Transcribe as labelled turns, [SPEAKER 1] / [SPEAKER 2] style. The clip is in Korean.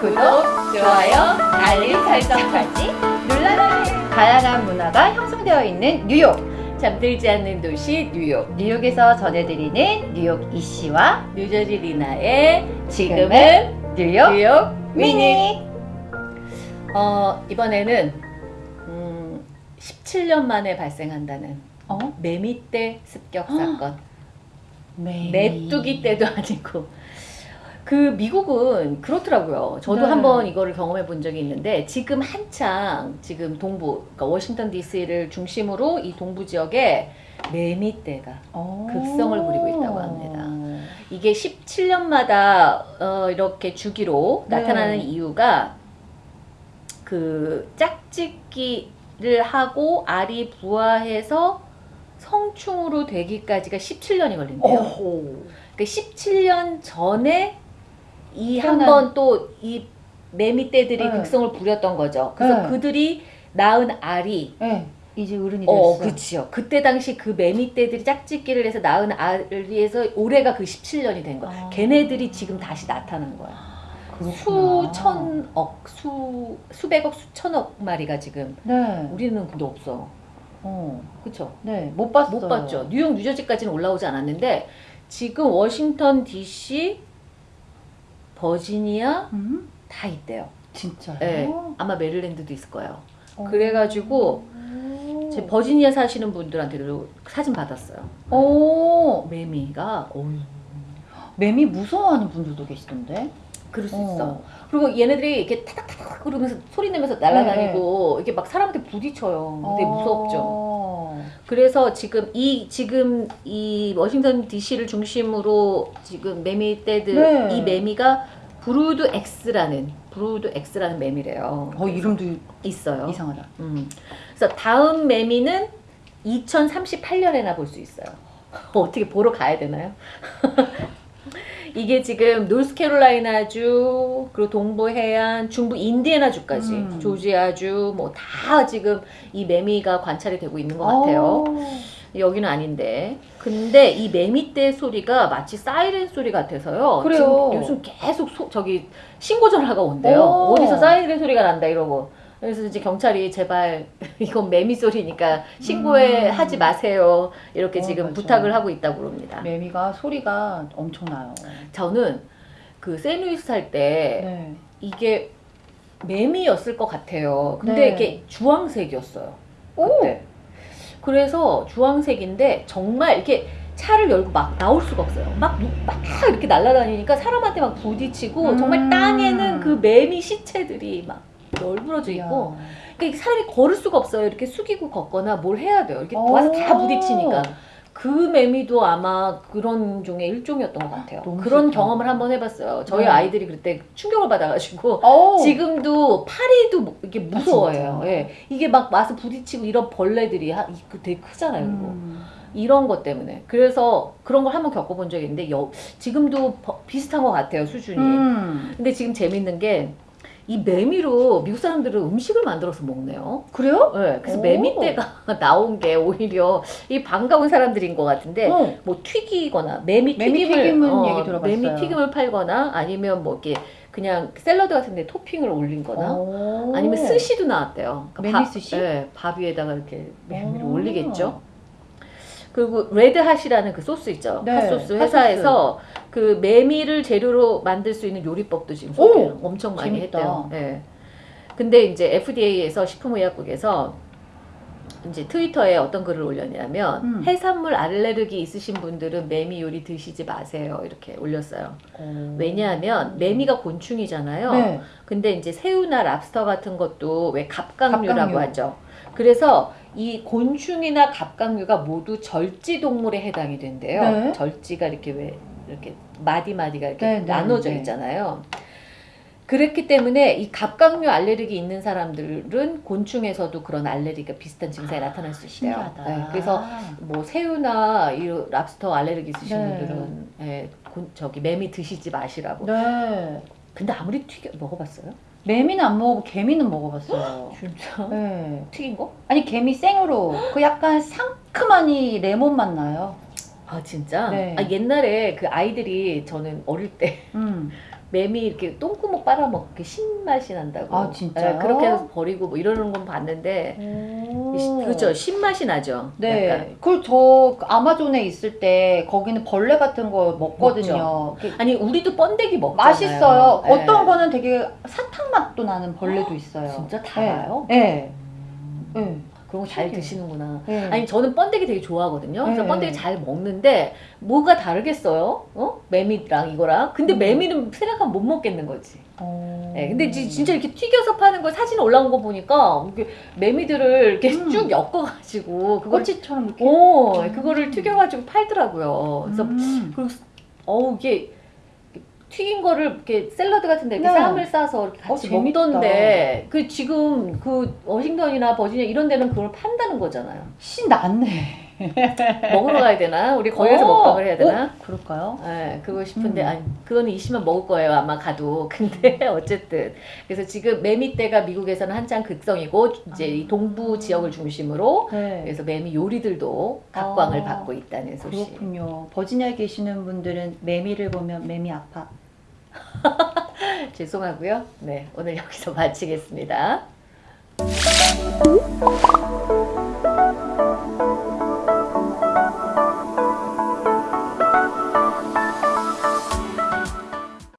[SPEAKER 1] 구독, 좋아요, 알림 설정까지 눌러주세요. 다양한 문화가 형성되어 있는 뉴욕.
[SPEAKER 2] 잠들지 않는 도시 뉴욕
[SPEAKER 1] 뉴욕에서 전해드리는 뉴욕 이씨와
[SPEAKER 2] 뉴저지 리나의
[SPEAKER 1] 지금은 뉴욕
[SPEAKER 2] 뉴욕
[SPEAKER 1] 미니.
[SPEAKER 2] 어 이번에는 음, 17년 만에 발생한다는
[SPEAKER 1] 어?
[SPEAKER 2] 매미떼 습격 사건
[SPEAKER 1] 매.
[SPEAKER 2] 메뚜기 때도 아니고 그 미국은 그렇더라고요. 저도
[SPEAKER 1] 네.
[SPEAKER 2] 한번 이거를 경험해 본 적이 있는데 지금 한창 지금 동부 그러니까 워싱턴 D.C.를 중심으로 이 동부 지역에 매미떼가
[SPEAKER 1] 어.
[SPEAKER 2] 극성을 부리고 있다고 합니다. 이게 17년마다 어, 이렇게 주기로
[SPEAKER 1] 네.
[SPEAKER 2] 나타나는 이유가 그 짝짓기를 하고 알이 부화해서 성충으로 되기까지가 17년이 걸린대요.
[SPEAKER 1] 오호.
[SPEAKER 2] 그 17년 전에 이 한 번 또 이 매미떼들이
[SPEAKER 1] 네.
[SPEAKER 2] 극성을 부렸던 거죠. 그래서
[SPEAKER 1] 네.
[SPEAKER 2] 그들이 낳은 알이
[SPEAKER 1] 네. 이제 어른이 됐어.
[SPEAKER 2] 어, 그치요. 그때 당시 그 매미떼들이 짝짓기를 해서 낳은 알에서 올해가 그 17년이 된 거야.
[SPEAKER 1] 아.
[SPEAKER 2] 걔네들이 지금 다시 나타난 거야.
[SPEAKER 1] 그렇구나.
[SPEAKER 2] 수천억, 수, 수백억, 수천억 마리가 지금.
[SPEAKER 1] 네.
[SPEAKER 2] 우리는 근데 없어.
[SPEAKER 1] 어.
[SPEAKER 2] 그쵸?
[SPEAKER 1] 네. 못 봤어요.
[SPEAKER 2] 못 봤죠. 뉴욕, 뉴저지까지는 올라오지 않았는데, 지금 워싱턴 DC, 버지니아
[SPEAKER 1] 음?
[SPEAKER 2] 다 있대요.
[SPEAKER 1] 진짜요?
[SPEAKER 2] 네. 아마 메릴랜드도 있을 거예요.
[SPEAKER 1] 어.
[SPEAKER 2] 그래가지고,
[SPEAKER 1] 오.
[SPEAKER 2] 제 버지니아 사시는 분들한테도 사진 받았어요.
[SPEAKER 1] 오.
[SPEAKER 2] 매미가, 어휴.
[SPEAKER 1] 매미 무서워하는 분들도 계시던데.
[SPEAKER 2] 그럴 수
[SPEAKER 1] 어.
[SPEAKER 2] 있어. 그리고 얘네들이 이렇게 타닥타닥 그러면서 소리 내면서 날아다니고 이렇게 막 사람한테 부딪혀요. 되게 무섭죠.
[SPEAKER 1] 어.
[SPEAKER 2] 그래서 지금 이 지금 이 워싱턴 D.C.를 중심으로 지금 매미떼들
[SPEAKER 1] 네.
[SPEAKER 2] 이 매미가 Brood X라는 Brood X라는 매미래요.
[SPEAKER 1] 어 이름도
[SPEAKER 2] 있어요.
[SPEAKER 1] 이상하다.
[SPEAKER 2] 음. 그래서 다음 매미는 2038년에나 볼 수 있어요. 어떻게 보러 가야 되나요? 이게 지금 노스캐롤라이나주, 그리고 동부 해안, 중부 인디애나주까지,
[SPEAKER 1] 음.
[SPEAKER 2] 조지아주, 뭐 다 지금 이 매미가 관찰이 되고 있는 것 같아요.
[SPEAKER 1] 어.
[SPEAKER 2] 여기는 아닌데. 근데 이 매미떼 소리가 마치 사이렌 소리 같아서요.
[SPEAKER 1] 그래요.
[SPEAKER 2] 요즘 계속 소- 저기 신고 전화가 온대요.
[SPEAKER 1] 오.
[SPEAKER 2] 어디서 사이렌 소리가 난다 이러고. 그래서 이제 경찰이 제발 이건 매미 소리니까 신고해
[SPEAKER 1] 음.
[SPEAKER 2] 하지 마세요. 이렇게
[SPEAKER 1] 어,
[SPEAKER 2] 지금
[SPEAKER 1] 맞아.
[SPEAKER 2] 부탁을 하고 있다고 그럽니다.
[SPEAKER 1] 매미가 소리가 엄청나요.
[SPEAKER 2] 저는 그 세누이스 살때
[SPEAKER 1] 네.
[SPEAKER 2] 이게 매미였을 것 같아요. 근데
[SPEAKER 1] 네.
[SPEAKER 2] 이게 주황색이었어요.
[SPEAKER 1] 오.
[SPEAKER 2] 그때. 그래서 주황색인데 정말 이렇게 차를 열고 막 나올 수가 없어요. 막, 누- 막 이렇게 날아다니니까 사람한테 막 부딪히고
[SPEAKER 1] 음.
[SPEAKER 2] 정말 땅에는 그 매미 시체들이 막 널브러져 있고. 그러니까 사람이 걸을 수가 없어요. 이렇게 숙이고 걷거나 뭘 해야 돼요. 이렇게
[SPEAKER 1] 오.
[SPEAKER 2] 와서 다 부딪히니까. 그 매미도 아마 그런 종의 일종이었던 것 같아요. 그런
[SPEAKER 1] 슬프다.
[SPEAKER 2] 경험을 한번 해봤어요. 저희
[SPEAKER 1] 네.
[SPEAKER 2] 아이들이 그때 충격을 받아가지고
[SPEAKER 1] 어.
[SPEAKER 2] 지금도 파리도 뭐 이게 무서워해요.
[SPEAKER 1] 진짜?
[SPEAKER 2] 예. 이게 막 와서 부딪히고 이런 벌레들이 하, 이- 그 되게 크잖아요.
[SPEAKER 1] 음.
[SPEAKER 2] 이런 것 때문에. 그래서 그런 걸 한번 겪어본 적이 있는데 여, 지금도 버- 비슷한 것 같아요. 수준이.
[SPEAKER 1] 음.
[SPEAKER 2] 근데 지금 재밌는 게 이 매미로 미국 사람들은 음식을 만들어서 먹네요.
[SPEAKER 1] 그래요?
[SPEAKER 2] 네, 그래서
[SPEAKER 1] 오.
[SPEAKER 2] 매미떼가 나온 게 오히려 이 반가운 사람들인 것 같은데
[SPEAKER 1] 어.
[SPEAKER 2] 뭐 튀기거나 매미 튀김을 어,
[SPEAKER 1] 얘기 들어봤어요.
[SPEAKER 2] 매미 튀김을 팔거나 아니면 뭐 이렇게 그냥 샐러드 같은데 토핑을 올린거나
[SPEAKER 1] 오.
[SPEAKER 2] 아니면 스시도 나왔대요.
[SPEAKER 1] 매미
[SPEAKER 2] 밥-
[SPEAKER 1] 스시?
[SPEAKER 2] 네, 밥 위에다가 이렇게
[SPEAKER 1] 오.
[SPEAKER 2] 올리겠죠. 그리고 RedHot이라는 그 소스 있죠.
[SPEAKER 1] 네,
[SPEAKER 2] 핫소스
[SPEAKER 1] 핫소스.
[SPEAKER 2] 회사에서 그 매미를 재료로 만들 수 있는 요리법도 지금
[SPEAKER 1] 오!
[SPEAKER 2] 소개를 엄청 많이
[SPEAKER 1] 재밌다.
[SPEAKER 2] 했대요. 네. 근데 이제 FDA에서 식품의약국에서 이제 트위터에 어떤 글을 올렸냐면
[SPEAKER 1] 음.
[SPEAKER 2] 해산물 알레르기 있으신 분들은 매미 요리 드시지 마세요 이렇게 올렸어요.
[SPEAKER 1] 오.
[SPEAKER 2] 왜냐하면 매미가 곤충이잖아요.
[SPEAKER 1] 네.
[SPEAKER 2] 근데 이제 새우나 랍스터 같은 것도 왜 갑각류라고
[SPEAKER 1] 갑각류.
[SPEAKER 2] 하죠. 그래서 이 곤충이나 갑각류가 모두 절지 동물에 해당이 된대요.
[SPEAKER 1] 네.
[SPEAKER 2] 절지가 이렇게 왜 이렇게 마디 마디가 이렇게
[SPEAKER 1] 네, 네,
[SPEAKER 2] 나눠져
[SPEAKER 1] 네.
[SPEAKER 2] 있잖아요. 그렇기 때문에 이 갑각류 알레르기 있는 사람들은 곤충에서도 그런 알레르기가 비슷한 증상이 나타날 수 있대요. 네, 그래서 뭐 새우나 이 랍스터 알레르기 있으신
[SPEAKER 1] 네.
[SPEAKER 2] 분들은 예, 곤- 저기 매미 드시지 마시라고.
[SPEAKER 1] 네.
[SPEAKER 2] 근데 아무리 튀겨 먹어봤어요?
[SPEAKER 1] 매미는 안 먹어보고 개미는 먹어봤어요.
[SPEAKER 2] 진짜?
[SPEAKER 1] 네.
[SPEAKER 2] 튀긴 거?
[SPEAKER 1] 아니 개미 생으로 그 약간 상 시큼하니 레몬 맛 나요.
[SPEAKER 2] 아 진짜?
[SPEAKER 1] 네.
[SPEAKER 2] 아 옛날에 그 아이들이 저는 어릴 때
[SPEAKER 1] 음.
[SPEAKER 2] 매미 이렇게 똥구멍 빨아먹게 신맛이 난다고.
[SPEAKER 1] 아, 진짜요?
[SPEAKER 2] 네, 그렇게 해서 버리고 뭐 이러는 건 봤는데 이- 그죠 신맛이 나죠.
[SPEAKER 1] 네.
[SPEAKER 2] 약간.
[SPEAKER 1] 그리고 저 아마존에 있을 때 거기는 벌레 같은 거 먹거든요. 그
[SPEAKER 2] 아니 우리도 번데기 먹잖아요.
[SPEAKER 1] 맛있어요.
[SPEAKER 2] 네.
[SPEAKER 1] 어떤 거는 되게 사탕 맛도 나는 벌레도 있어요.
[SPEAKER 2] 진짜 달아요?
[SPEAKER 1] 네. 네.
[SPEAKER 2] 그런 거 잘. 드시는구나.
[SPEAKER 1] 네.
[SPEAKER 2] 아니 저는 번데기 되게 좋아하거든요. 그래서
[SPEAKER 1] 네.
[SPEAKER 2] 번데기 잘 먹는데 뭐가 다르겠어요? 어? 매미랑 이거랑. 근데
[SPEAKER 1] 음.
[SPEAKER 2] 매미는 생각하면 못 먹겠는 거지.
[SPEAKER 1] 어...
[SPEAKER 2] 네, 근데 지- 진짜 이렇게 튀겨서 파는 거 사진 올라온 거 보니까 이렇게 매미들을 이렇게
[SPEAKER 1] 음.
[SPEAKER 2] 쭉 엮어가지고 그걸
[SPEAKER 1] 꼬치처럼 이렇게.
[SPEAKER 2] 오
[SPEAKER 1] 음.
[SPEAKER 2] 그거를 튀겨가지고 팔더라고요. 그래서
[SPEAKER 1] 음.
[SPEAKER 2] 그리고 어우 이게 튀긴 거를 이렇게 샐러드 같은데 이렇게
[SPEAKER 1] 네.
[SPEAKER 2] 쌈을 싸서 이렇게 같이
[SPEAKER 1] 어.
[SPEAKER 2] 먹던데 그 지금 그 워싱턴이나 버지니아 이런 데는 그걸 판다는 거잖아요.
[SPEAKER 1] 씨 났네.
[SPEAKER 2] 먹으러 가야 되나? 우리 거기서
[SPEAKER 1] 어.
[SPEAKER 2] 먹방을 해야 되나?
[SPEAKER 1] 어, 그럴까요?
[SPEAKER 2] 네, 그거 싶은데
[SPEAKER 1] 음.
[SPEAKER 2] 아니 그거는 이시면 먹을 거예요 아마 가도 근데 어쨌든 그래서 지금 매미떼가 미국에서는 한창 극성이고 이제 이 동부 지역을 중심으로
[SPEAKER 1] 네.
[SPEAKER 2] 그래서 매미 요리들도 각광을
[SPEAKER 1] 아,
[SPEAKER 2] 받고 있다는 소식.
[SPEAKER 1] 그렇군요. 버지니아에 계시는 분들은 매미를 보면 매미 아파.
[SPEAKER 2] 죄송하고요. 네, 오늘 여기서 마치겠습니다.